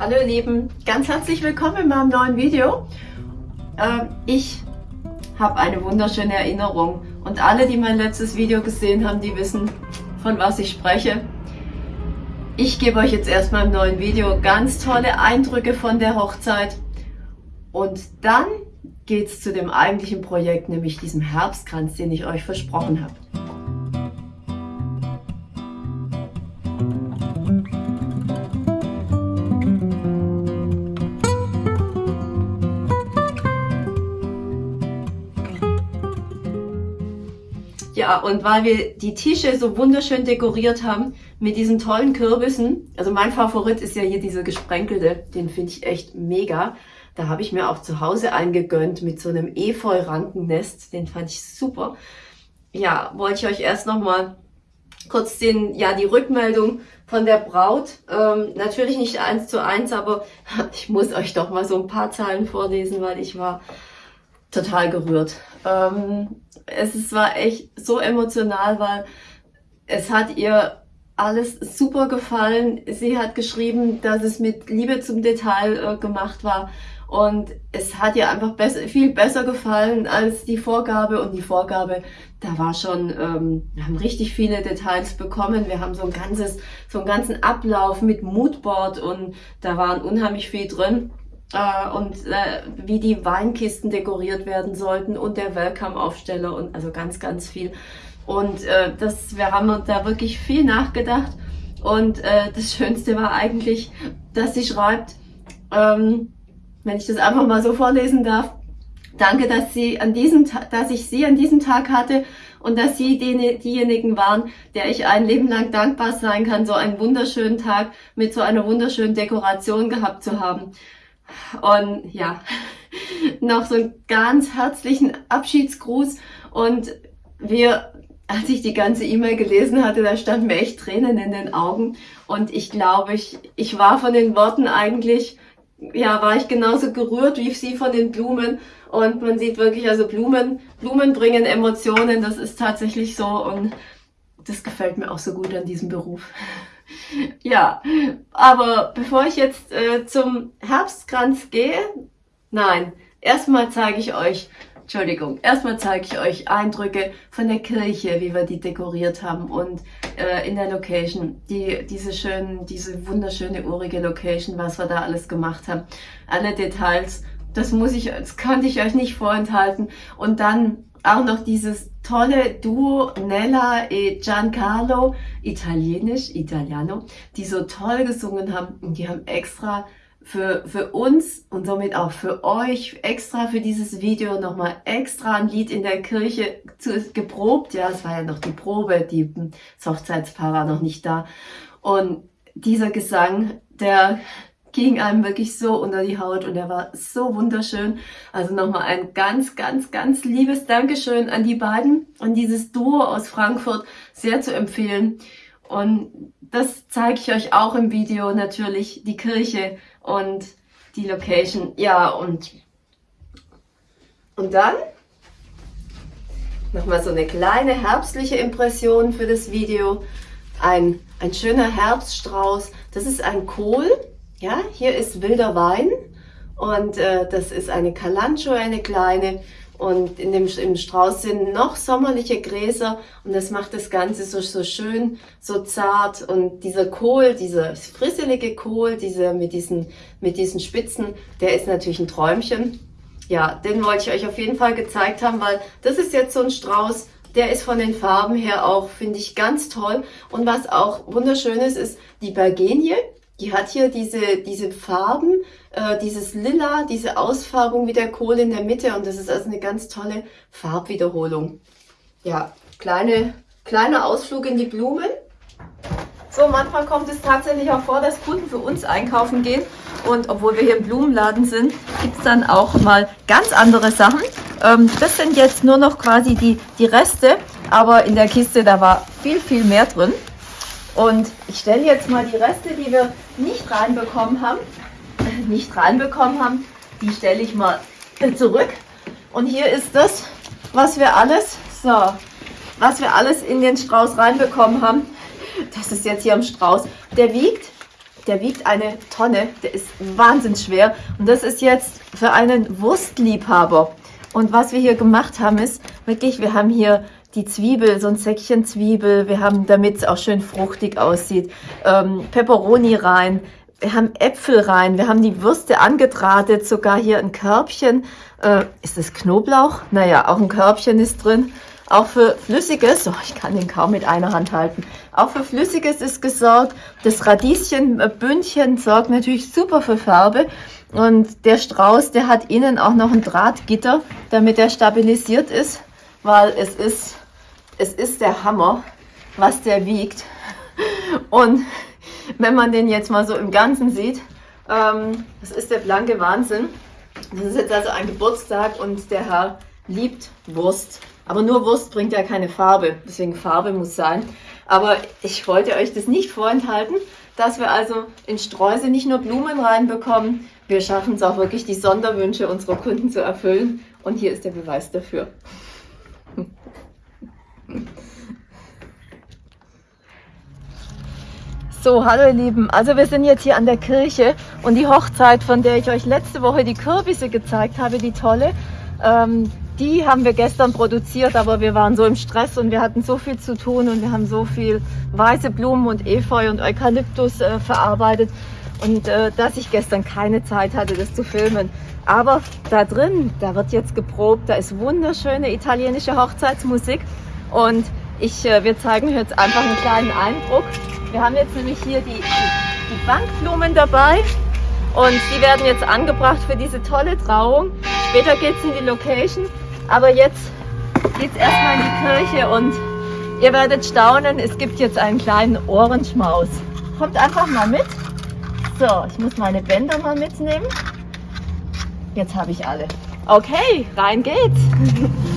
Hallo ihr Lieben, ganz herzlich willkommen in meinem neuen Video. Äh, ich habe eine wunderschöne Erinnerung und alle, die mein letztes Video gesehen haben, die wissen, von was ich spreche. Ich gebe euch jetzt erstmal im neuen Video ganz tolle Eindrücke von der Hochzeit und dann geht es zu dem eigentlichen Projekt, nämlich diesem Herbstkranz, den ich euch versprochen habe. Und weil wir die Tische so wunderschön dekoriert haben mit diesen tollen Kürbissen, also mein Favorit ist ja hier dieser gesprenkelte, den finde ich echt mega. Da habe ich mir auch zu Hause eingegönnt mit so einem Efeu-Rankennest, den fand ich super. Ja, wollte ich euch erst nochmal kurz den, ja, die Rückmeldung von der Braut. Ähm, natürlich nicht eins zu eins, aber ich muss euch doch mal so ein paar Zahlen vorlesen, weil ich war total gerührt. Ähm, es war echt so emotional, weil es hat ihr alles super gefallen. Sie hat geschrieben, dass es mit Liebe zum Detail äh, gemacht war und es hat ihr einfach besser, viel besser gefallen als die Vorgabe und die Vorgabe, da war schon, ähm, wir haben richtig viele Details bekommen. Wir haben so ein ganzes, so einen ganzen Ablauf mit Moodboard und da waren unheimlich viel drin äh, und äh, wie die Weinkisten dekoriert werden sollten und der Welcome-Aufsteller und also ganz, ganz viel. Und äh, das, wir haben uns da wirklich viel nachgedacht und äh, das Schönste war eigentlich, dass sie schreibt, ähm, wenn ich das einfach mal so vorlesen darf, danke, dass sie an diesem, dass ich sie an diesem Tag hatte und dass sie die, diejenigen waren, der ich ein Leben lang dankbar sein kann, so einen wunderschönen Tag mit so einer wunderschönen Dekoration gehabt zu haben. Und ja, noch so einen ganz herzlichen Abschiedsgruß. Und wir, als ich die ganze E-Mail gelesen hatte, da standen mir echt Tränen in den Augen. Und ich glaube, ich, ich war von den Worten eigentlich, ja, war ich genauso gerührt wie sie von den Blumen. Und man sieht wirklich, also Blumen, Blumen bringen Emotionen, das ist tatsächlich so. Und das gefällt mir auch so gut an diesem Beruf. ja, aber bevor ich jetzt äh, zum Herbstkranz gehe, nein, erstmal zeige ich euch, Entschuldigung, erstmal zeige ich euch Eindrücke von der Kirche, wie wir die dekoriert haben und äh, in der Location, die, diese schönen, diese wunderschöne urige Location, was wir da alles gemacht haben, alle Details, das muss ich, das konnte ich euch nicht vorenthalten. Und dann auch noch dieses tolle Duo Nella e Giancarlo, italienisch, Italiano, die so toll gesungen haben und die haben extra für, für uns und somit auch für euch extra für dieses Video nochmal extra ein Lied in der Kirche zu, geprobt. Ja, es war ja noch die Probe, die, das Hochzeitspaar war noch nicht da. Und dieser Gesang, der ging einem wirklich so unter die Haut und er war so wunderschön. Also nochmal ein ganz, ganz, ganz liebes Dankeschön an die beiden und dieses Duo aus Frankfurt sehr zu empfehlen. Und das zeige ich euch auch im Video natürlich, die Kirche und die Location. Ja, und, und dann nochmal so eine kleine herbstliche Impression für das Video. Ein, ein schöner Herbststrauß. Das ist ein Kohl ja, hier ist wilder Wein und äh, das ist eine Kalancho, eine kleine. Und in dem, im Strauß sind noch sommerliche Gräser und das macht das Ganze so, so schön, so zart. Und dieser Kohl, dieser frisselige Kohl, dieser mit diesen, mit diesen Spitzen, der ist natürlich ein Träumchen. Ja, den wollte ich euch auf jeden Fall gezeigt haben, weil das ist jetzt so ein Strauß, der ist von den Farben her auch, finde ich, ganz toll. Und was auch wunderschön ist, ist die Bergenie. Die hat hier diese, diese Farben, äh, dieses Lila, diese Ausfarbung wie der Kohl in der Mitte und das ist also eine ganz tolle Farbwiederholung. Ja, kleine, kleiner Ausflug in die Blumen. So, manchmal kommt es tatsächlich auch vor, dass Kunden für uns einkaufen gehen und obwohl wir hier im Blumenladen sind, gibt es dann auch mal ganz andere Sachen. Ähm, das sind jetzt nur noch quasi die, die Reste, aber in der Kiste, da war viel, viel mehr drin. Und ich stelle jetzt mal die Reste, die wir nicht reinbekommen haben, nicht reinbekommen haben, die stelle ich mal zurück. Und hier ist das, was wir alles, so, was wir alles in den Strauß reinbekommen haben. Das ist jetzt hier am Strauß. Der wiegt, der wiegt eine Tonne, der ist wahnsinnig schwer und das ist jetzt für einen Wurstliebhaber. Und was wir hier gemacht haben ist, wirklich, wir haben hier die Zwiebel, so ein Säckchen Zwiebel, wir haben, damit es auch schön fruchtig aussieht, ähm, Peperoni rein, wir haben Äpfel rein, wir haben die Würste angedrahtet, sogar hier ein Körbchen. Äh, ist das Knoblauch? Naja, auch ein Körbchen ist drin. Auch für Flüssiges, oh, ich kann den kaum mit einer Hand halten, auch für Flüssiges ist gesorgt. Das Radieschenbündchen sorgt natürlich super für Farbe. Und der Strauß, der hat innen auch noch ein Drahtgitter, damit er stabilisiert ist, weil es ist, es ist der Hammer, was der wiegt. Und wenn man den jetzt mal so im Ganzen sieht, ähm, das ist der blanke Wahnsinn. Das ist jetzt also ein Geburtstag und der Herr liebt Wurst. Aber nur Wurst bringt ja keine Farbe, deswegen Farbe muss sein. Aber ich wollte euch das nicht vorenthalten, dass wir also in Streuse nicht nur Blumen reinbekommen, wir schaffen es auch wirklich, die Sonderwünsche unserer Kunden zu erfüllen. Und hier ist der Beweis dafür. So, hallo ihr Lieben. Also wir sind jetzt hier an der Kirche und die Hochzeit, von der ich euch letzte Woche die Kürbisse gezeigt habe, die tolle, ähm, die haben wir gestern produziert, aber wir waren so im Stress und wir hatten so viel zu tun und wir haben so viel weiße Blumen und Efeu und Eukalyptus äh, verarbeitet und äh, dass ich gestern keine Zeit hatte, das zu filmen. Aber da drin, da wird jetzt geprobt, da ist wunderschöne italienische Hochzeitsmusik und ich, äh, wir zeigen jetzt einfach einen kleinen Eindruck. Wir haben jetzt nämlich hier die, die Bankblumen dabei und die werden jetzt angebracht für diese tolle Trauung. Später geht es in die Location, aber jetzt geht es erstmal in die Kirche und ihr werdet staunen, es gibt jetzt einen kleinen Ohrenschmaus. Kommt einfach mal mit. So, ich muss meine Bänder mal mitnehmen. Jetzt habe ich alle. Okay, rein geht's.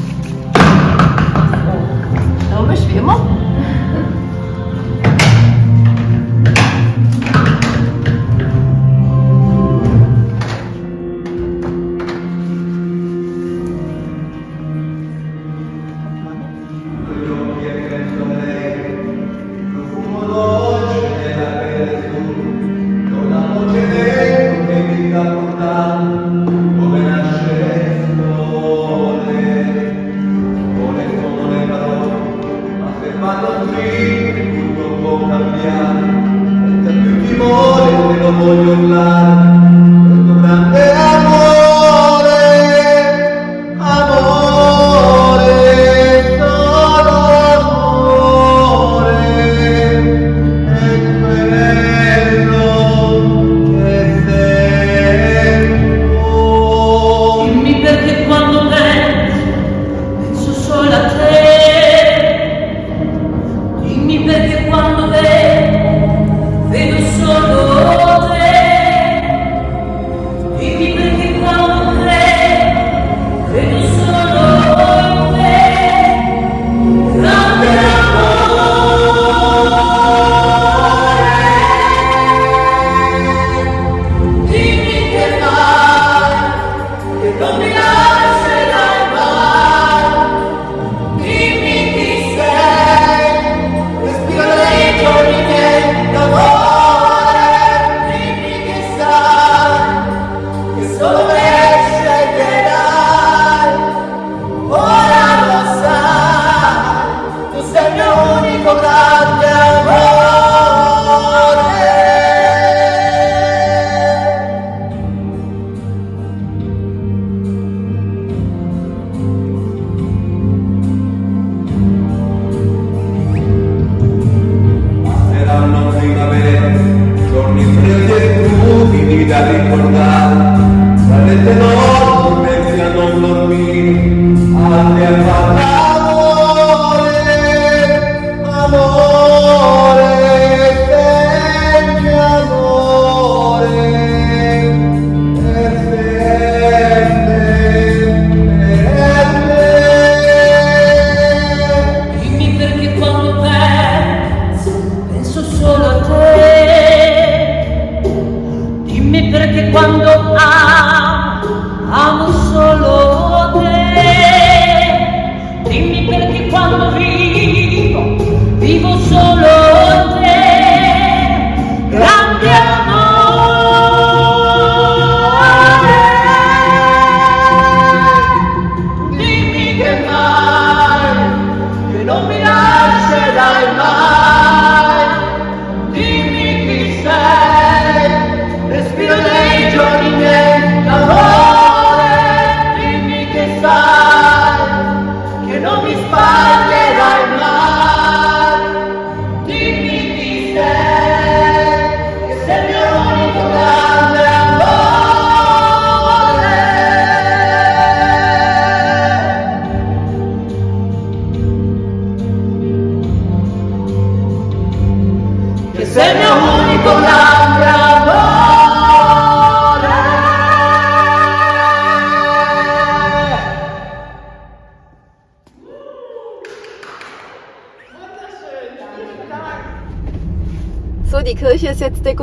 Logisch wie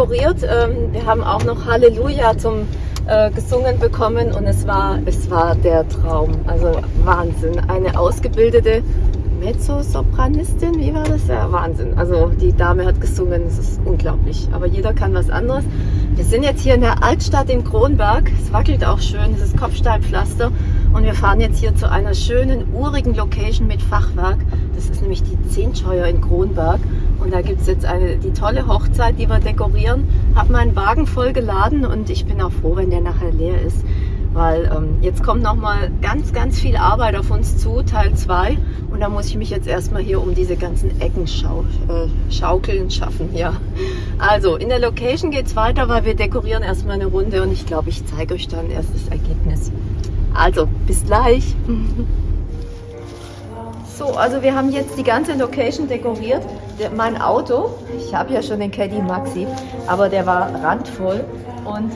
dekoriert. Ähm, wir haben auch noch Halleluja zum äh, gesungen bekommen und es war, es war der Traum. Also Wahnsinn. Eine ausgebildete Mezzosopranistin, wie war das? Ja, Wahnsinn. Also die Dame hat gesungen, es ist unglaublich. Aber jeder kann was anderes. Wir sind jetzt hier in der Altstadt in Kronberg. Es wackelt auch schön, es ist Kopfsteinpflaster. Und wir fahren jetzt hier zu einer schönen, urigen Location mit Fachwerk. Das ist nämlich die Zehntscheuer in Kronberg. Und da gibt es jetzt eine, die tolle Hochzeit, die wir dekorieren. Habe meinen Wagen voll geladen und ich bin auch froh, wenn der nachher leer ist weil ähm, jetzt kommt nochmal ganz, ganz viel Arbeit auf uns zu, Teil 2 und da muss ich mich jetzt erstmal hier um diese ganzen Ecken schau äh, schaukeln schaffen. Ja. Also in der Location geht es weiter, weil wir dekorieren erstmal eine Runde und ich glaube, ich zeige euch dann erst das Ergebnis. Also, bis gleich. So, also wir haben jetzt die ganze Location dekoriert. Der, mein Auto, ich habe ja schon den Caddy Maxi, aber der war randvoll und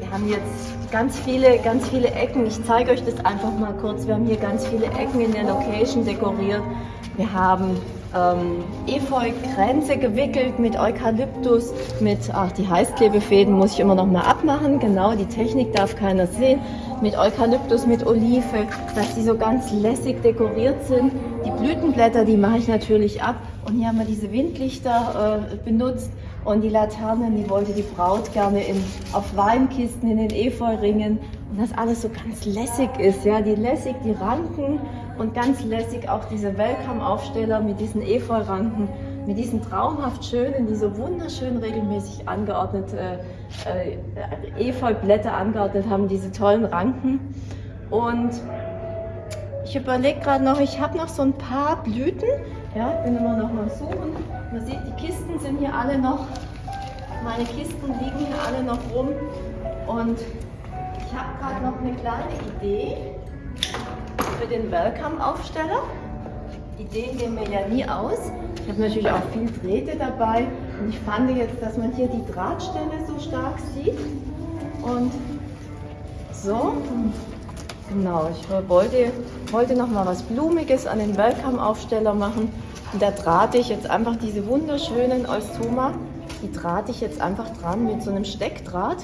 wir haben jetzt ganz viele, ganz viele Ecken. Ich zeige euch das einfach mal kurz. Wir haben hier ganz viele Ecken in der Location dekoriert. Wir haben ähm, Efeu-Kränze gewickelt mit Eukalyptus, mit, ach, die Heißklebefäden muss ich immer noch mal abmachen. Genau, die Technik darf keiner sehen. Mit Eukalyptus, mit Olive, dass die so ganz lässig dekoriert sind. Die Blütenblätter, die mache ich natürlich ab. Und hier haben wir diese Windlichter äh, benutzt. Und die Laternen, die wollte die Braut gerne in, auf Weinkisten in den Efeuringen. Und das alles so ganz lässig ist, ja, die lässig, die Ranken und ganz lässig auch diese Welcome-Aufsteller mit diesen Efeuranken, mit diesen traumhaft schönen, die so wunderschön regelmäßig angeordnet, äh, äh, Efeublätter angeordnet haben, diese tollen Ranken. Und ich überlege gerade noch, ich habe noch so ein paar Blüten, ja, bin immer noch mal suchen. Man sieht, die Kisten sind hier alle noch, meine Kisten liegen hier alle noch rum. Und ich habe gerade noch eine kleine Idee für den Welcome-Aufsteller. Ideen gehen mir ja nie aus. Ich habe natürlich auch viel Drähte dabei. Und ich fand jetzt, dass man hier die Drahtstelle so stark sieht. Und so, genau, ich wollte, wollte noch mal was Blumiges an den Welcome-Aufsteller machen. Und da drahte ich jetzt einfach diese wunderschönen Eustoma, die drahte ich jetzt einfach dran mit so einem Steckdraht.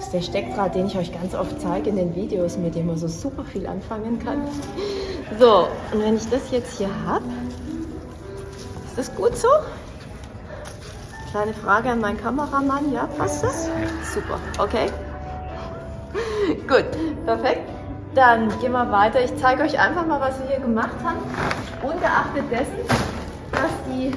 Das ist der Steckdraht, den ich euch ganz oft zeige in den Videos, mit dem man so super viel anfangen kann. So, und wenn ich das jetzt hier habe, ist das gut so? Kleine Frage an meinen Kameramann, ja, passt das? Super, okay. gut, perfekt. Dann gehen wir weiter. Ich zeige euch einfach mal, was wir hier gemacht haben. Ungeachtet dessen, dass die,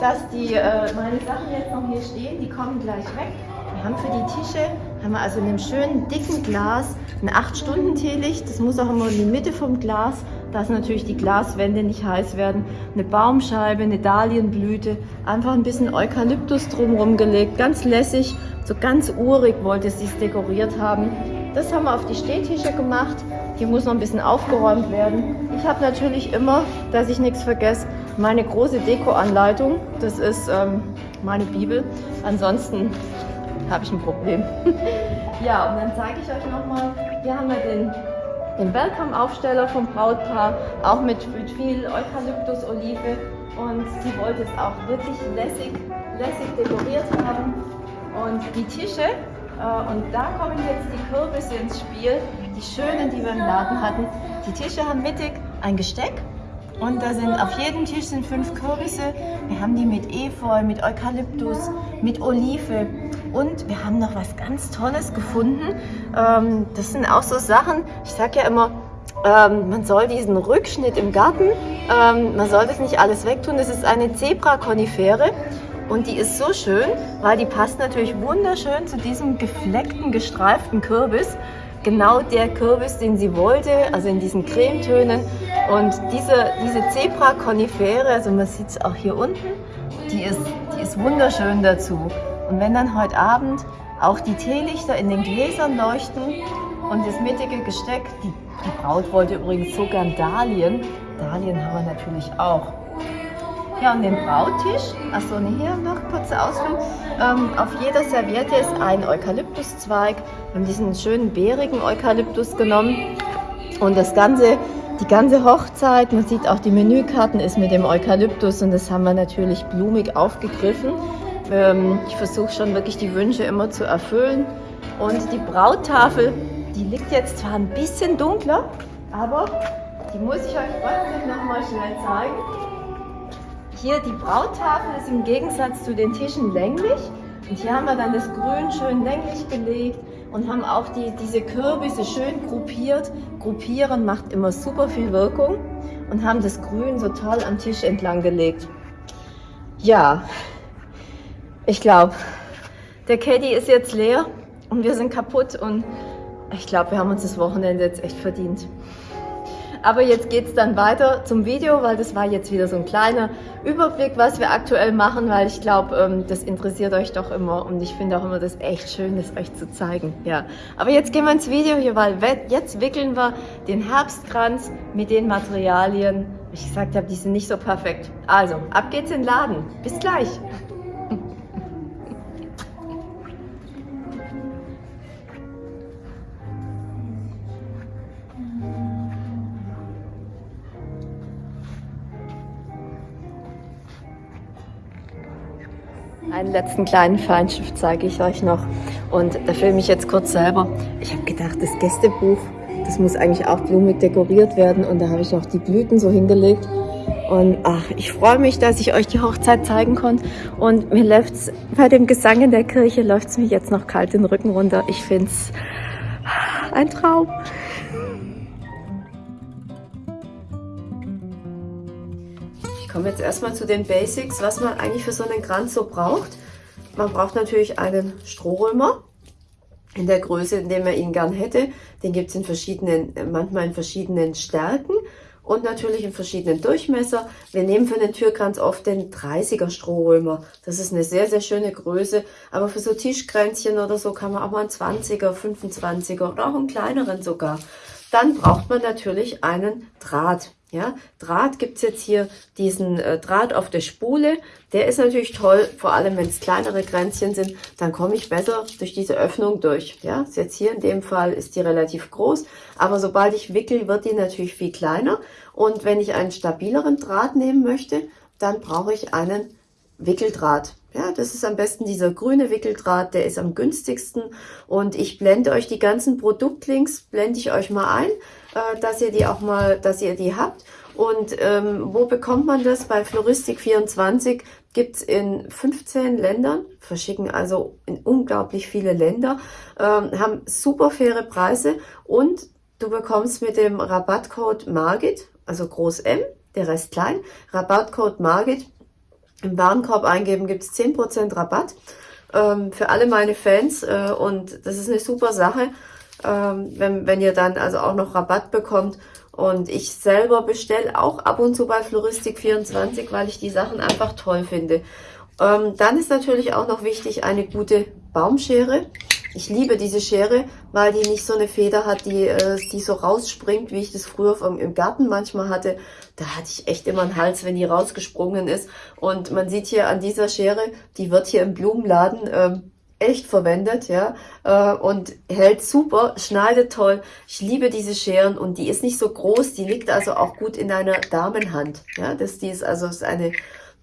dass die äh, meine Sachen jetzt noch hier stehen, die kommen gleich weg. Wir haben für die Tische, haben wir also in einem schönen dicken Glas ein 8-Stunden-Teelicht. Das muss auch immer in die Mitte vom Glas, dass natürlich die Glaswände nicht heiß werden. Eine Baumscheibe, eine Dahlienblüte, einfach ein bisschen Eukalyptus drumherum gelegt. Ganz lässig, so ganz urig wollte sie es dekoriert haben. Das haben wir auf die Stehtische gemacht. Hier muss noch ein bisschen aufgeräumt werden. Ich habe natürlich immer, dass ich nichts vergesse, meine große Deko-Anleitung. Das ist ähm, meine Bibel. Ansonsten habe ich ein Problem. ja, und dann zeige ich euch nochmal, hier haben wir den, den Welcome-Aufsteller vom Brautpaar, auch mit, mit viel Eukalyptus-Olive. Und sie wollte es auch wirklich lässig, lässig dekoriert haben. Und die Tische, äh, und da kommen jetzt die Kürbisse ins Spiel, die schönen, die wir im Laden hatten. Die Tische haben mittig ein Gesteck und da sind auf jedem Tisch sind fünf Kürbisse. Wir haben die mit Efeu, mit Eukalyptus, mit Olive. Und wir haben noch was ganz Tolles gefunden. Ähm, das sind auch so Sachen, ich sage ja immer, ähm, man soll diesen Rückschnitt im Garten, ähm, man soll das nicht alles wegtun. Das ist eine Zebra-Konifere. Und die ist so schön, weil die passt natürlich wunderschön zu diesem gefleckten, gestreiften Kürbis genau der Kürbis, den sie wollte, also in diesen Cremetönen. Und diese, diese Zebra-Konifere, also man sieht es auch hier unten, die ist, die ist wunderschön dazu. Und wenn dann heute Abend auch die Teelichter in den Gläsern leuchten und das mittige Gesteck, die, die Braut wollte übrigens so gern Dahlien, Dahlien haben wir natürlich auch. Ja, und den Brautisch, achso, ne, hier noch kurze Ausführung. Ähm, auf jeder Serviette ist ein Eukalyptuszweig. Wir haben diesen schönen bärigen Eukalyptus genommen. Und das Ganze, die ganze Hochzeit, man sieht auch die Menükarten, ist mit dem Eukalyptus und das haben wir natürlich blumig aufgegriffen. Ähm, ich versuche schon wirklich die Wünsche immer zu erfüllen. Und die Brauttafel, die liegt jetzt zwar ein bisschen dunkler, aber die muss ich euch trotzdem nochmal schnell zeigen. Hier die Brauttafel ist im Gegensatz zu den Tischen länglich. Und hier haben wir dann das Grün schön länglich gelegt und haben auch die, diese Kürbisse schön gruppiert. Gruppieren macht immer super viel Wirkung und haben das Grün so toll am Tisch entlang gelegt. Ja, ich glaube, der Caddy ist jetzt leer und wir sind kaputt und ich glaube, wir haben uns das Wochenende jetzt echt verdient. Aber jetzt geht es dann weiter zum Video, weil das war jetzt wieder so ein kleiner Überblick, was wir aktuell machen, weil ich glaube, ähm, das interessiert euch doch immer und ich finde auch immer das echt schön, das euch zu zeigen. Ja, aber jetzt gehen wir ins Video hier, weil jetzt wickeln wir den Herbstkranz mit den Materialien. Ich gesagt habe, die sind nicht so perfekt. Also, ab geht's in den Laden. Bis gleich. Einen letzten kleinen Feinschiff zeige ich euch noch. Und da filme ich jetzt kurz selber. Ich habe gedacht, das Gästebuch, das muss eigentlich auch blumig dekoriert werden. Und da habe ich auch die Blüten so hingelegt. Und ach, ich freue mich, dass ich euch die Hochzeit zeigen konnte. Und mir läuft es bei dem Gesang in der Kirche, läuft es mir jetzt noch kalt den Rücken runter. Ich finde es ein Traum. Ich komme jetzt erstmal zu den Basics, was man eigentlich für so einen Kranz so braucht. Man braucht natürlich einen Strohrömer in der Größe, in der man ihn gern hätte. Den gibt es in verschiedenen, manchmal in verschiedenen Stärken und natürlich in verschiedenen Durchmesser. Wir nehmen für den Türkranz oft den 30er Strohrömer. Das ist eine sehr, sehr schöne Größe. Aber für so Tischkränzchen oder so kann man auch mal einen 20er, 25er oder auch einen kleineren sogar. Dann braucht man natürlich einen Draht. Ja, Draht gibt's jetzt hier diesen äh, Draht auf der Spule. Der ist natürlich toll, vor allem wenn es kleinere Kränzchen sind, dann komme ich besser durch diese Öffnung durch. Ja, ist jetzt hier in dem Fall ist die relativ groß, aber sobald ich wickel, wird die natürlich viel kleiner. Und wenn ich einen stabileren Draht nehmen möchte, dann brauche ich einen Wickeldraht. Ja, das ist am besten dieser grüne Wickeldraht, der ist am günstigsten. Und ich blende euch die ganzen Produktlinks, blende ich euch mal ein, äh, dass ihr die auch mal, dass ihr die habt. Und ähm, wo bekommt man das? Bei Floristik24 gibt's in 15 Ländern, verschicken also in unglaublich viele Länder, ähm, haben super faire Preise und du bekommst mit dem Rabattcode MARGIT, also groß M, der Rest klein, Rabattcode MARGIT im Warenkorb eingeben gibt es 10% Rabatt ähm, für alle meine Fans äh, und das ist eine super Sache, ähm, wenn, wenn ihr dann also auch noch Rabatt bekommt. Und ich selber bestelle auch ab und zu bei Floristik24, weil ich die Sachen einfach toll finde. Ähm, dann ist natürlich auch noch wichtig eine gute Baumschere. Ich liebe diese Schere, weil die nicht so eine Feder hat, die, äh, die so rausspringt, wie ich das früher im Garten manchmal hatte. Da hatte ich echt immer einen Hals, wenn die rausgesprungen ist. Und man sieht hier an dieser Schere, die wird hier im Blumenladen ähm, echt verwendet, ja, äh, und hält super, schneidet toll. Ich liebe diese Scheren und die ist nicht so groß, die liegt also auch gut in einer Damenhand, ja, das die ist also ist eine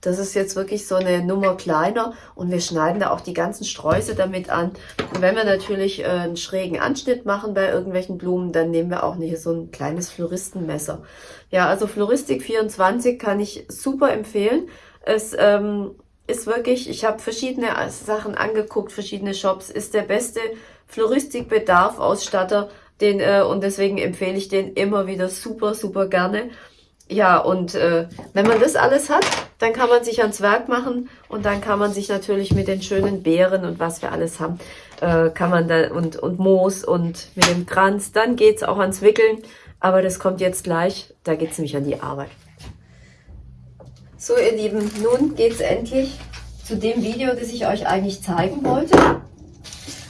das ist jetzt wirklich so eine Nummer kleiner und wir schneiden da auch die ganzen Sträuße damit an. Und wenn wir natürlich äh, einen schrägen Anschnitt machen bei irgendwelchen Blumen, dann nehmen wir auch hier so ein kleines Floristenmesser. Ja, also Floristik 24 kann ich super empfehlen. Es ähm, ist wirklich, ich habe verschiedene Sachen angeguckt, verschiedene Shops, ist der beste Floristikbedarf-Ausstatter, den, äh, und deswegen empfehle ich den immer wieder super, super gerne. Ja, und äh, wenn man das alles hat, dann kann man sich ans Werk machen und dann kann man sich natürlich mit den schönen Beeren und was wir alles haben, äh, kann man da und, und Moos und mit dem Kranz, dann geht's auch ans Wickeln. Aber das kommt jetzt gleich, da geht's nämlich an die Arbeit. So ihr Lieben, nun geht's endlich zu dem Video, das ich euch eigentlich zeigen wollte.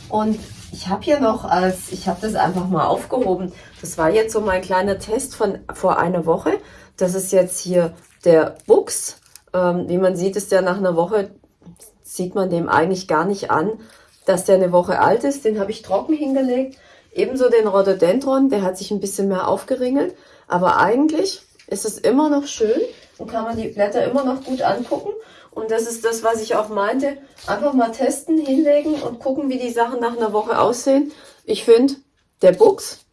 Und ich habe hier noch als, ich habe das einfach mal aufgehoben. Das war jetzt so mein kleiner Test von vor einer Woche. Das ist jetzt hier der Buchs. Ähm, wie man sieht, ist der nach einer Woche, sieht man dem eigentlich gar nicht an, dass der eine Woche alt ist. Den habe ich trocken hingelegt. Ebenso den Rhododendron, der hat sich ein bisschen mehr aufgeringelt. Aber eigentlich ist es immer noch schön und kann man die Blätter immer noch gut angucken. Und das ist das, was ich auch meinte. Einfach mal testen, hinlegen und gucken, wie die Sachen nach einer Woche aussehen. Ich finde, der Buchs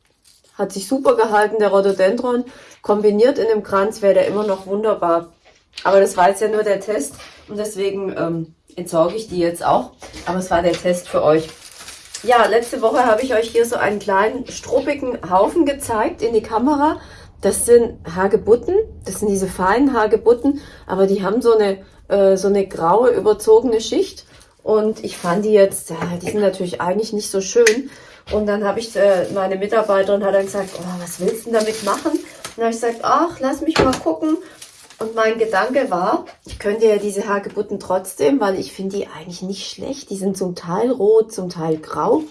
hat sich super gehalten, der Rhododendron. Kombiniert in dem Kranz wäre der immer noch wunderbar. Aber das war jetzt ja nur der Test und deswegen ähm, entsorge ich die jetzt auch. Aber es war der Test für euch. Ja, letzte Woche habe ich euch hier so einen kleinen struppigen Haufen gezeigt in die Kamera. Das sind Hagebutten, das sind diese feinen Hagebutten, aber die haben so eine, äh, so eine graue überzogene Schicht. Und ich fand die jetzt, äh, die sind natürlich eigentlich nicht so schön. Und dann habe ich, äh, meine Mitarbeiterin hat dann gesagt, oh, was willst du denn damit machen? Und dann habe ich gesagt, ach, lass mich mal gucken. Und mein Gedanke war, ich könnte ja diese Hagebutten trotzdem, weil ich finde die eigentlich nicht schlecht. Die sind zum Teil rot, zum Teil grau.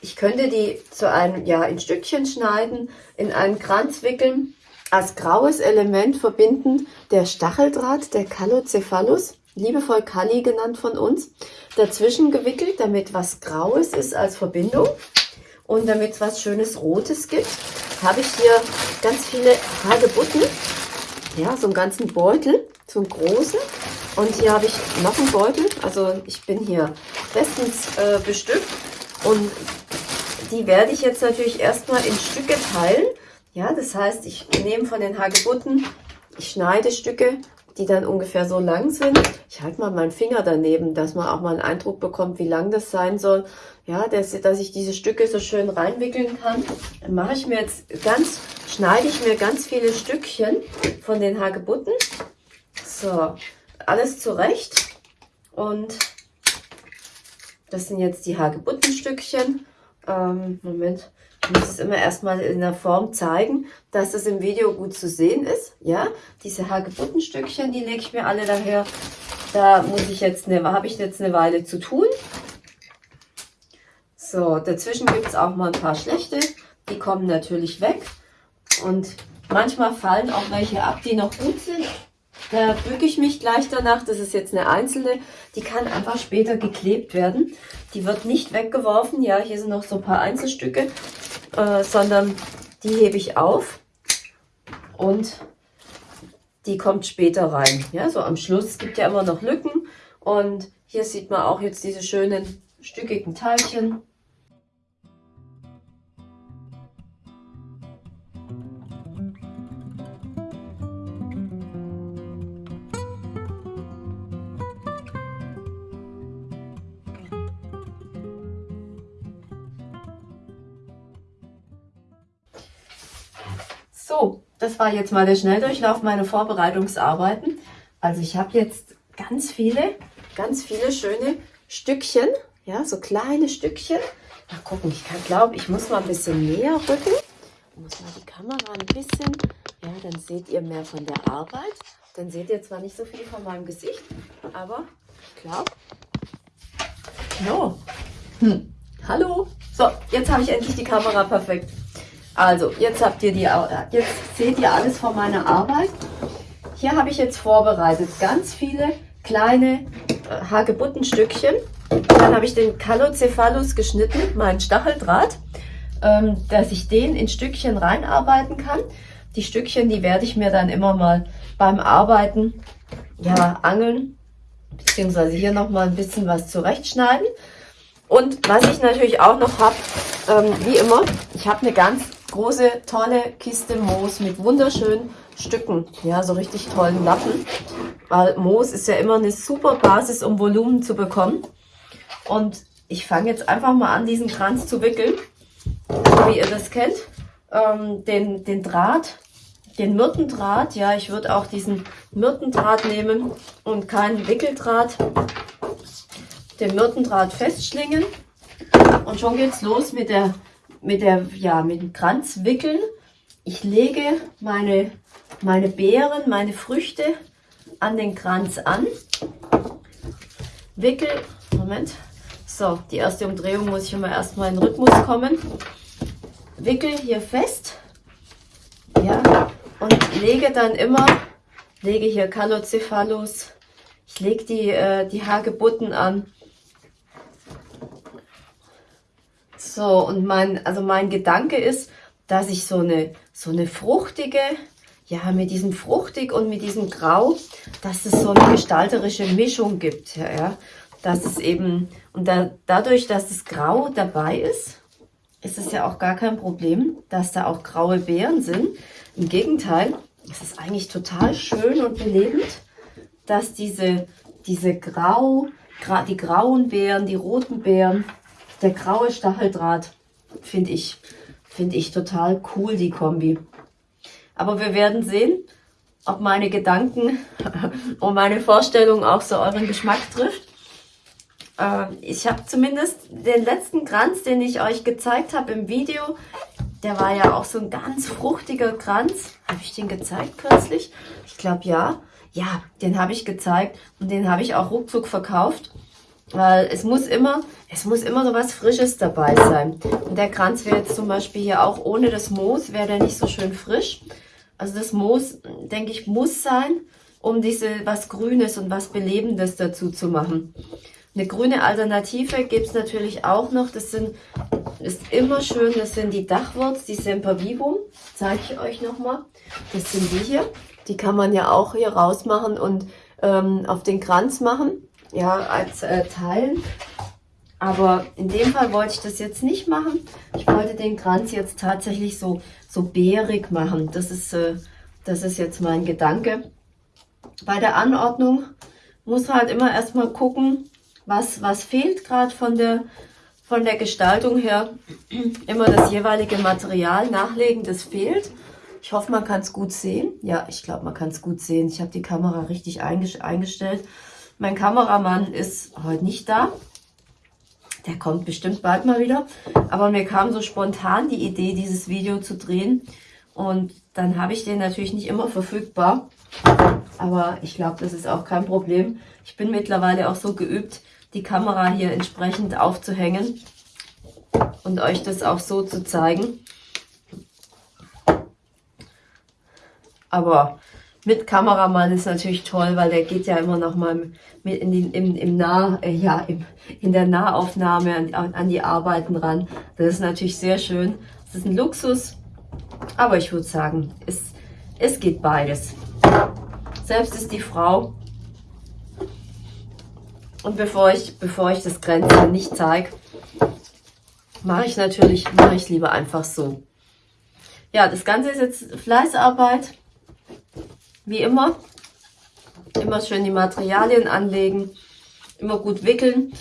Ich könnte die zu einem, ja, in Stückchen schneiden, in einen Kranz wickeln, als graues Element verbinden der Stacheldraht, der Calocephalus, liebevoll Kali genannt von uns, dazwischen gewickelt, damit was Graues ist als Verbindung und damit es was schönes Rotes gibt, habe ich hier ganz viele Hagebutten, ja, so einen ganzen Beutel, so einen großen. Und hier habe ich noch einen Beutel, also ich bin hier bestens äh, bestückt und die werde ich jetzt natürlich erstmal in Stücke teilen. Ja, das heißt, ich nehme von den Hagebutten, ich schneide Stücke, die dann ungefähr so lang sind. Ich halte mal meinen Finger daneben, dass man auch mal einen Eindruck bekommt, wie lang das sein soll. Ja, dass, dass ich diese Stücke so schön reinwickeln kann. Dann mache ich mir jetzt ganz, schneide ich mir ganz viele Stückchen von den Hagebutten. So, alles zurecht. Und das sind jetzt die Hagebuttenstückchen. Ähm, Moment, ich muss es immer erstmal in der Form zeigen, dass das im Video gut zu sehen ist. Ja, diese Hagebuttenstückchen, die lege ich mir alle daher. Da muss ich jetzt eine, habe ich jetzt eine Weile zu tun. So, dazwischen gibt es auch mal ein paar schlechte. Die kommen natürlich weg. Und manchmal fallen auch welche ab, die noch gut sind. Da bücke ich mich gleich danach. Das ist jetzt eine einzelne. Die kann einfach später geklebt werden. Die wird nicht weggeworfen. Ja, hier sind noch so ein paar Einzelstücke. Äh, sondern die hebe ich auf. Und die kommt später rein. Ja, so am Schluss. Es gibt ja immer noch Lücken. Und hier sieht man auch jetzt diese schönen stückigen Teilchen. So, das war jetzt mal der Schnelldurchlauf meiner Vorbereitungsarbeiten. Also ich habe jetzt ganz viele, ganz viele schöne Stückchen, ja, so kleine Stückchen. Mal gucken, ich kann glaube, ich muss mal ein bisschen näher rücken. Ich muss mal die Kamera ein bisschen, ja, dann seht ihr mehr von der Arbeit. Dann seht ihr zwar nicht so viel von meinem Gesicht, aber ich glaube, no. Hm. Hallo. So, jetzt habe ich endlich die Kamera perfekt. Also, jetzt habt ihr die, jetzt seht ihr alles von meiner Arbeit. Hier habe ich jetzt vorbereitet ganz viele kleine äh, Hagebuttenstückchen. Dann habe ich den Calocephalus geschnitten, meinen Stacheldraht, ähm, dass ich den in Stückchen reinarbeiten kann. Die Stückchen, die werde ich mir dann immer mal beim Arbeiten ja, angeln, beziehungsweise hier nochmal ein bisschen was zurechtschneiden. Und was ich natürlich auch noch habe, ähm, wie immer, ich habe eine ganz große, tolle Kiste Moos mit wunderschönen Stücken. Ja, so richtig tollen Lappen. Weil Moos ist ja immer eine super Basis, um Volumen zu bekommen. Und ich fange jetzt einfach mal an, diesen Kranz zu wickeln. Wie ihr das kennt. Ähm, den, den Draht, den Myrtendraht. Ja, ich würde auch diesen Myrtendraht nehmen und keinen Wickeldraht. Den Myrtendraht festschlingen. Und schon geht's los mit der mit, der, ja, mit dem Kranz wickeln. Ich lege meine, meine Beeren, meine Früchte an den Kranz an. Wickel, Moment, so, die erste Umdrehung muss ich immer erstmal in Rhythmus kommen. Wickel hier fest, ja, und lege dann immer, lege hier Calocephalus, ich lege die, äh, die Hagebutten an So, und mein, also mein Gedanke ist, dass ich so eine, so eine fruchtige, ja, mit diesem fruchtig und mit diesem Grau, dass es so eine gestalterische Mischung gibt. Ja. Dass es eben, und da, dadurch, dass das Grau dabei ist, ist es ja auch gar kein Problem, dass da auch graue Beeren sind. Im Gegenteil, es ist eigentlich total schön und belebend, dass diese, diese Grau, gra, die grauen Beeren, die roten Beeren, der graue Stacheldraht, finde ich, finde ich total cool, die Kombi. Aber wir werden sehen, ob meine Gedanken und meine Vorstellung auch so euren Geschmack trifft. Ähm, ich habe zumindest den letzten Kranz, den ich euch gezeigt habe im Video, der war ja auch so ein ganz fruchtiger Kranz. Habe ich den gezeigt kürzlich? Ich glaube ja. Ja, den habe ich gezeigt und den habe ich auch ruckzuck verkauft. Weil es muss immer, es muss immer so was Frisches dabei sein. Und der Kranz wäre jetzt zum Beispiel hier auch ohne das Moos, wäre der nicht so schön frisch. Also das Moos, denke ich, muss sein, um diese was Grünes und was Belebendes dazu zu machen. Eine grüne Alternative gibt es natürlich auch noch. Das sind, ist immer schön, das sind die Dachwurz, die Sempervivum. Zeige ich euch nochmal. Das sind die hier. Die kann man ja auch hier rausmachen und ähm, auf den Kranz machen. Ja, als äh, Teilen. Aber in dem Fall wollte ich das jetzt nicht machen. Ich wollte den Kranz jetzt tatsächlich so, so beerig machen. Das ist, äh, das ist jetzt mein Gedanke. Bei der Anordnung muss halt immer erstmal gucken, was, was fehlt gerade von der, von der Gestaltung her. Immer das jeweilige Material nachlegen, das fehlt. Ich hoffe, man kann es gut sehen. Ja, ich glaube, man kann es gut sehen. Ich habe die Kamera richtig eingestellt. Mein Kameramann ist heute nicht da. Der kommt bestimmt bald mal wieder. Aber mir kam so spontan die Idee, dieses Video zu drehen. Und dann habe ich den natürlich nicht immer verfügbar. Aber ich glaube, das ist auch kein Problem. Ich bin mittlerweile auch so geübt, die Kamera hier entsprechend aufzuhängen und euch das auch so zu zeigen. Aber mit Kameramann ist natürlich toll, weil der geht ja immer noch mal mit in, den, im, im nah, äh, ja, im, in der Nahaufnahme an, an die Arbeiten ran. Das ist natürlich sehr schön. Das ist ein Luxus, aber ich würde sagen, es, es geht beides. Selbst ist die Frau. Und bevor ich, bevor ich das Grenzen nicht zeige, mache ich natürlich, mache ich lieber einfach so. Ja, das Ganze ist jetzt Fleißarbeit. Wie immer. Immer schön die Materialien anlegen. Immer gut wickeln.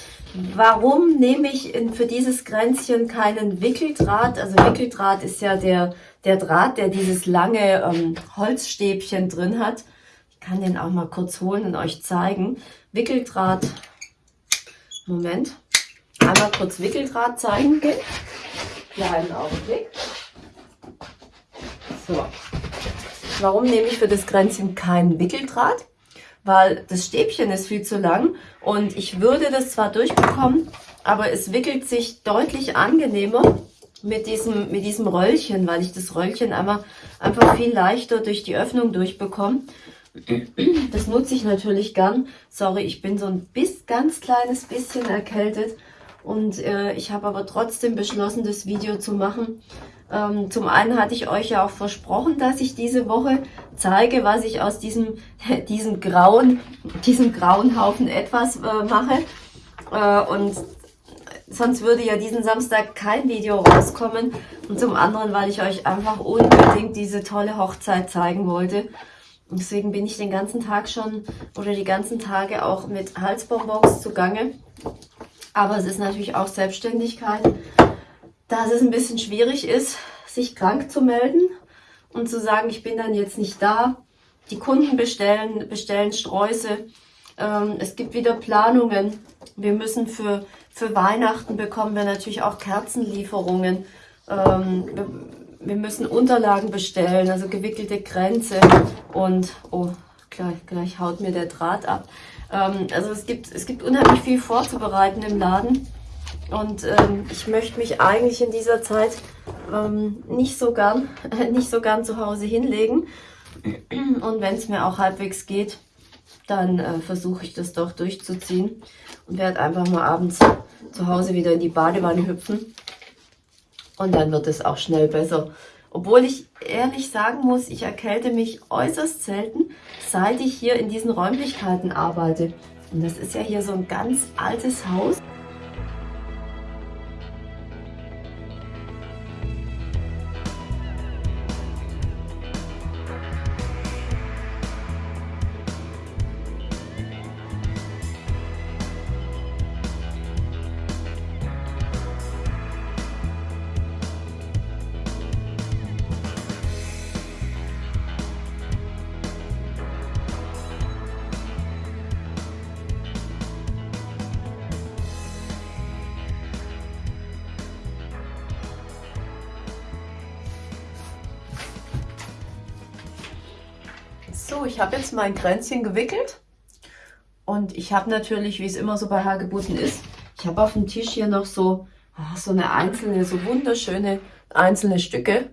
Warum nehme ich in, für dieses Grenzchen keinen Wickeldraht? Also Wickeldraht ist ja der, der Draht, der dieses lange ähm, Holzstäbchen drin hat. Ich kann den auch mal kurz holen und euch zeigen. Wickeldraht. Moment. Einmal kurz Wickeldraht zeigen. Kleinen Augenblick. So. Warum nehme ich für das Kränzchen keinen Wickeldraht? Weil das Stäbchen ist viel zu lang und ich würde das zwar durchbekommen, aber es wickelt sich deutlich angenehmer mit diesem, mit diesem Röllchen, weil ich das Röllchen einmal, einfach viel leichter durch die Öffnung durchbekomme. Das nutze ich natürlich gern. Sorry, ich bin so ein bis, ganz kleines bisschen erkältet und äh, ich habe aber trotzdem beschlossen, das Video zu machen, ähm, zum einen hatte ich euch ja auch versprochen, dass ich diese Woche zeige, was ich aus diesem, diesem grauen, diesem grauen Haufen etwas äh, mache. Äh, und sonst würde ja diesen Samstag kein Video rauskommen. Und zum anderen, weil ich euch einfach unbedingt diese tolle Hochzeit zeigen wollte. Und deswegen bin ich den ganzen Tag schon oder die ganzen Tage auch mit Halsbonbons zugange. Aber es ist natürlich auch Selbstständigkeit dass es ein bisschen schwierig ist, sich krank zu melden und zu sagen, ich bin dann jetzt nicht da. Die Kunden bestellen, bestellen Sträuße. Ähm, es gibt wieder Planungen. Wir müssen für, für Weihnachten bekommen wir natürlich auch Kerzenlieferungen. Ähm, wir, müssen Unterlagen bestellen, also gewickelte Grenze und, oh, gleich, gleich haut mir der Draht ab. Ähm, also es gibt, es gibt unheimlich viel vorzubereiten im Laden. Und ähm, ich möchte mich eigentlich in dieser Zeit ähm, nicht, so gern, nicht so gern zu Hause hinlegen. Und wenn es mir auch halbwegs geht, dann äh, versuche ich das doch durchzuziehen und werde einfach mal abends zu Hause wieder in die Badewanne hüpfen. Und dann wird es auch schnell besser. Obwohl ich ehrlich sagen muss, ich erkälte mich äußerst selten, seit ich hier in diesen Räumlichkeiten arbeite. Und das ist ja hier so ein ganz altes Haus. Ich habe jetzt mein Kränzchen gewickelt und ich habe natürlich, wie es immer so bei Hagebutten ist, ich habe auf dem Tisch hier noch so, oh, so eine einzelne, so wunderschöne einzelne Stücke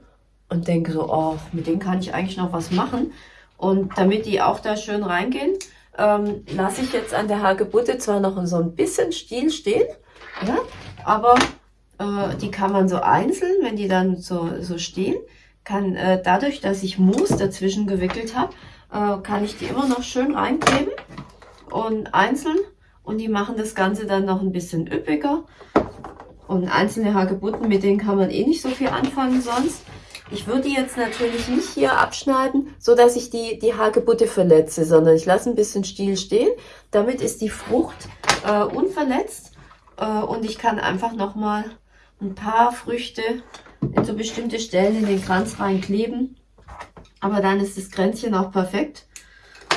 und denke so, oh, mit denen kann ich eigentlich noch was machen. Und damit die auch da schön reingehen, ähm, lasse ich jetzt an der Hagebutte zwar noch so ein bisschen Stiel stehen, ja, aber äh, die kann man so einzeln, wenn die dann so, so stehen, kann äh, dadurch, dass ich Mousse dazwischen gewickelt habe, äh, kann ich die immer noch schön reinkleben und einzeln und die machen das Ganze dann noch ein bisschen üppiger. Und einzelne Hagebutten, mit denen kann man eh nicht so viel anfangen sonst. Ich würde die jetzt natürlich nicht hier abschneiden, so dass ich die, die Hagebutte verletze, sondern ich lasse ein bisschen Stiel stehen. Damit ist die Frucht äh, unverletzt äh, und ich kann einfach nochmal ein paar Früchte in so bestimmte Stellen in den Kranz reinkleben. Aber dann ist das Kränzchen auch perfekt.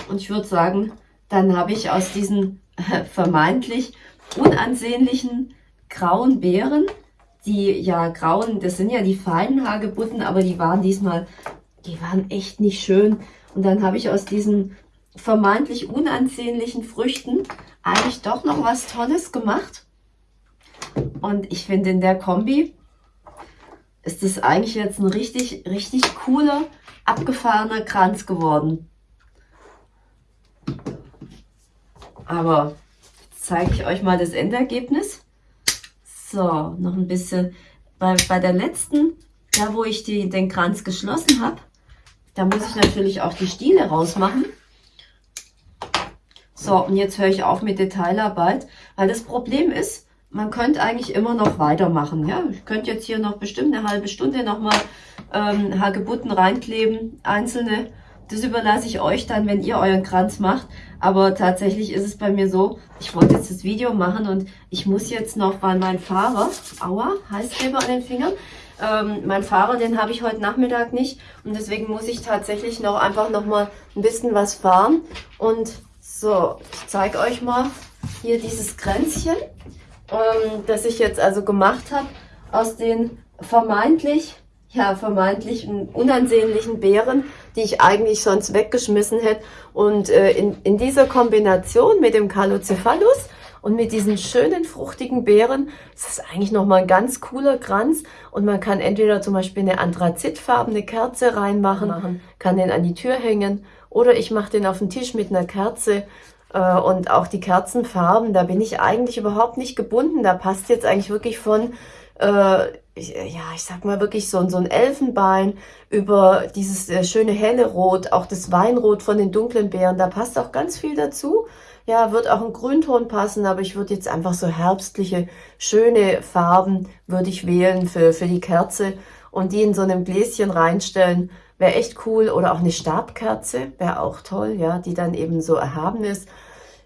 Und ich würde sagen, dann habe ich aus diesen äh, vermeintlich unansehnlichen grauen Beeren, die ja grauen, das sind ja die feinen Hagebutten, aber die waren diesmal, die waren echt nicht schön. Und dann habe ich aus diesen vermeintlich unansehnlichen Früchten eigentlich doch noch was Tolles gemacht. Und ich finde in der Kombi ist das eigentlich jetzt ein richtig, richtig cooler abgefahrener Kranz geworden. Aber jetzt zeige ich euch mal das Endergebnis. So, noch ein bisschen. Bei, bei der letzten, da wo ich die, den Kranz geschlossen habe, da muss ich natürlich auch die Stiele rausmachen. So, und jetzt höre ich auf mit Detailarbeit, weil das Problem ist, man könnte eigentlich immer noch weitermachen. Ja? Ich könnte jetzt hier noch bestimmt eine halbe Stunde nochmal ähm, Hagebutten reinkleben, einzelne. Das überlasse ich euch dann, wenn ihr euren Kranz macht. Aber tatsächlich ist es bei mir so, ich wollte jetzt das Video machen und ich muss jetzt noch, weil mein Fahrer, aua, Heißkleber an den Fingern, ähm, mein Fahrer, den habe ich heute Nachmittag nicht und deswegen muss ich tatsächlich noch einfach noch mal ein bisschen was fahren. Und so, ich zeige euch mal hier dieses Kränzchen, ähm, das ich jetzt also gemacht habe aus den vermeintlich ja, vermeintlich unansehnlichen Beeren, die ich eigentlich sonst weggeschmissen hätte. Und äh, in, in dieser Kombination mit dem Calocephalus und mit diesen schönen fruchtigen Beeren ist das eigentlich nochmal ein ganz cooler Kranz. Und man kann entweder zum Beispiel eine anthrazitfarbene Kerze reinmachen, machen, kann den an die Tür hängen oder ich mache den auf den Tisch mit einer Kerze. Äh, und auch die Kerzenfarben, da bin ich eigentlich überhaupt nicht gebunden. Da passt jetzt eigentlich wirklich von äh, ja, ich sag mal wirklich so, so ein Elfenbein über dieses äh, schöne helle Rot, auch das Weinrot von den dunklen Beeren, da passt auch ganz viel dazu. Ja, wird auch ein Grünton passen, aber ich würde jetzt einfach so herbstliche, schöne Farben würde ich wählen für, für die Kerze und die in so einem Gläschen reinstellen. Wäre echt cool. Oder auch eine Stabkerze, wäre auch toll, ja, die dann eben so erhaben ist.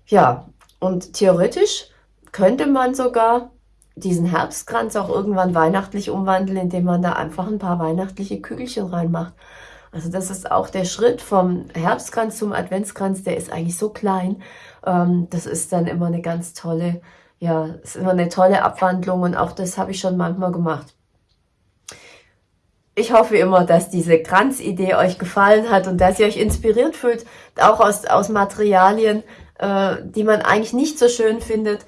Ja, und theoretisch könnte man sogar diesen Herbstkranz auch irgendwann weihnachtlich umwandeln, indem man da einfach ein paar weihnachtliche Kügelchen reinmacht. Also das ist auch der Schritt vom Herbstkranz zum Adventskranz, der ist eigentlich so klein. Ähm, das ist dann immer eine ganz tolle, ja, ist immer eine tolle Abwandlung und auch das habe ich schon manchmal gemacht. Ich hoffe immer, dass diese Kranzidee euch gefallen hat und dass ihr euch inspiriert fühlt, auch aus, aus Materialien, äh, die man eigentlich nicht so schön findet,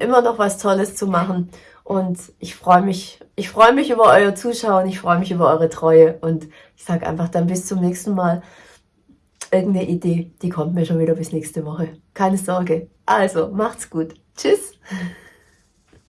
immer noch was Tolles zu machen. Und ich freue mich, ich freue mich über euer Zuschauen, ich freue mich über eure Treue und ich sage einfach dann bis zum nächsten Mal. Irgendeine Idee, die kommt mir schon wieder bis nächste Woche. Keine Sorge. Also, macht's gut. Tschüss.